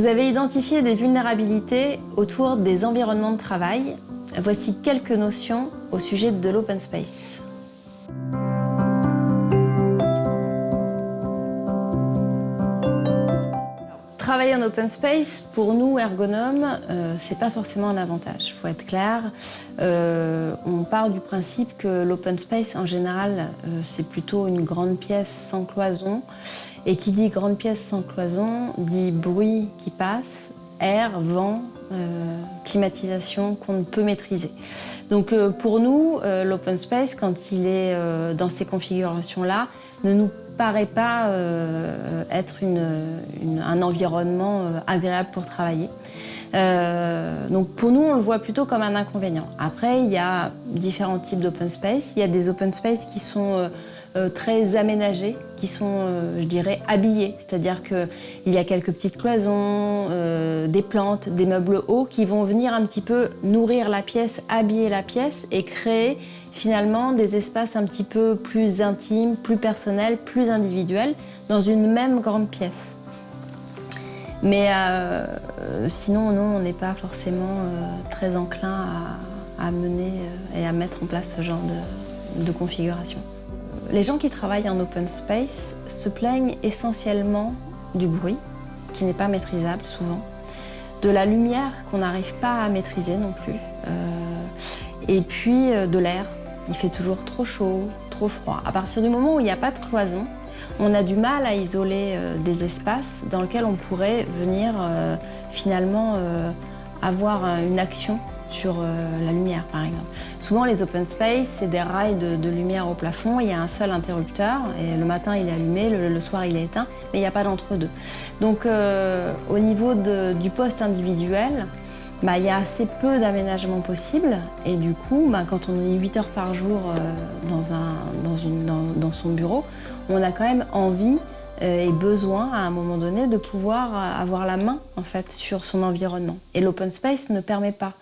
Vous avez identifié des vulnérabilités autour des environnements de travail. Voici quelques notions au sujet de l'open space. Travailler en open space, pour nous, ergonomes, euh, c'est pas forcément un avantage, il faut être clair. Euh, on part du principe que l'open space, en général, euh, c'est plutôt une grande pièce sans cloison. Et qui dit grande pièce sans cloison, dit bruit qui passe, air, vent, climatisation qu'on ne peut maîtriser. Donc pour nous, l'open space, quand il est dans ces configurations-là, ne nous paraît pas euh, être un environnement euh, agréable pour travailler. Euh, donc pour nous, on le voit plutôt comme un inconvénient. Après, il y a différents types d'open space. Il y a des open space qui sont très aménagés, qui sont, je dirais, habillés. C'est-à-dire qu'il y a quelques petites cloisons, des plantes, des meubles hauts qui vont venir un petit peu nourrir la pièce, habiller la pièce et créer finalement des espaces un petit peu plus intimes, plus personnels, plus individuels, dans une même grande pièce. Mais euh, sinon, non, on n'est pas forcément euh, très enclin à, mener euh, et à mettre en place ce genre de, configuration. Les gens qui travaillent en open space se plaignent essentiellement du bruit, qui n'est pas maîtrisable souvent, de la lumière qu'on n'arrive pas à maîtriser non plus, et puis de l'air il fait toujours trop chaud, trop froid. À partir du moment où il n'y a pas de cloison, on a du mal à isoler euh, des espaces dans lesquels on pourrait venir euh, finalement euh, avoir une action sur la lumière par exemple. Souvent les open space, c'est des rails de, lumière au plafond, il y a un seul interrupteur et le matin il est allumé, le, soir il est éteint, mais il n'y a pas d'entre-deux. Donc au niveau du poste individuel, bah, il y a assez peu d'aménagement possible et du coup, bah, quand on est 8 heures par jour dans, son bureau, on a quand même envie euh, et besoin à un moment donné de pouvoir avoir la main en fait sur son environnement. Et l'open space ne permet pas